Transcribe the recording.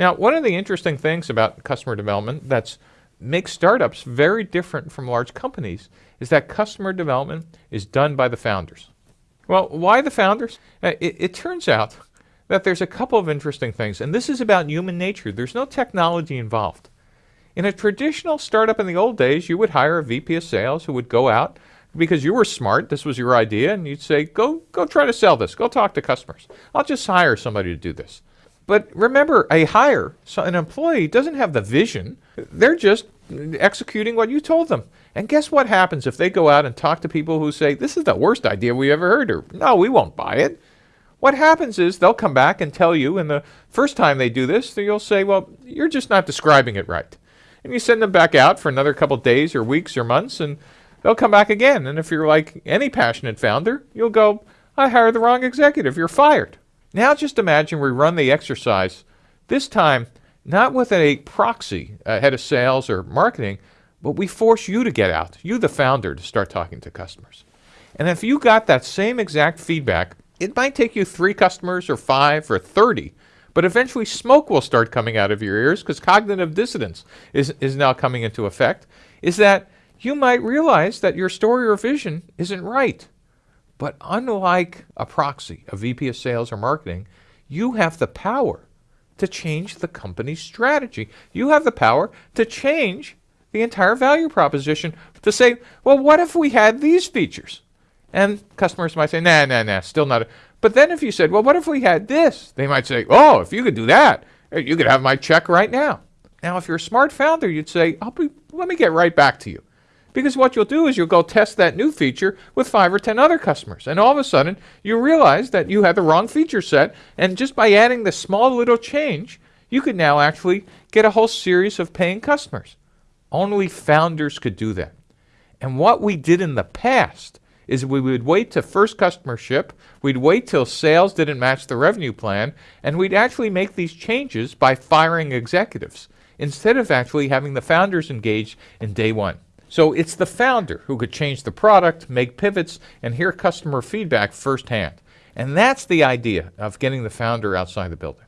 Now, one of the interesting things about customer development that's makes startups very different from large companies is that customer development is done by the founders. Well, why the founders? Uh, it, it turns out that there's a couple of interesting things, and this is about human nature. There's no technology involved. In a traditional startup in the old days, you would hire a VP of sales who would go out because you were smart, this was your idea, and you'd say, go, go try to sell this, go talk to customers. I'll just hire somebody to do this. But remember, a hire, so an employee doesn't have the vision. They're just executing what you told them. And guess what happens if they go out and talk to people who say, this is the worst idea we ever heard, or no, we won't buy it. What happens is they'll come back and tell you, and the first time they do this, you'll say, well, you're just not describing it right. And you send them back out for another couple days or weeks or months, and they'll come back again. And if you're like any passionate founder, you'll go, I hired the wrong executive, you're fired. Now just imagine we run the exercise, this time not with a proxy, a head of sales or marketing, but we force you to get out, you the founder, to start talking to customers. And if you got that same exact feedback, it might take you three customers or five or 30, but eventually smoke will start coming out of your ears because cognitive dissonance is, is now coming into effect, is that you might realize that your story or vision isn't right. But unlike a proxy, a VP of sales or marketing, you have the power to change the company's strategy. You have the power to change the entire value proposition to say, well, what if we had these features? And customers might say, nah, nah, nah, still not. But then if you said, well, what if we had this? They might say, oh, if you could do that, you could have my check right now. Now, if you're a smart founder, you'd say, be, let me get right back to you. Because what you'll do is you'll go test that new feature with five or 10 other customers. And all of a sudden, you realize that you had the wrong feature set. And just by adding this small little change, you could now actually get a whole series of paying customers. Only founders could do that. And what we did in the past is we would wait to first customer ship, we'd wait till sales didn't match the revenue plan, and we'd actually make these changes by firing executives instead of actually having the founders engaged in day one. So it's the founder who could change the product, make pivots, and hear customer feedback firsthand. And that's the idea of getting the founder outside the building.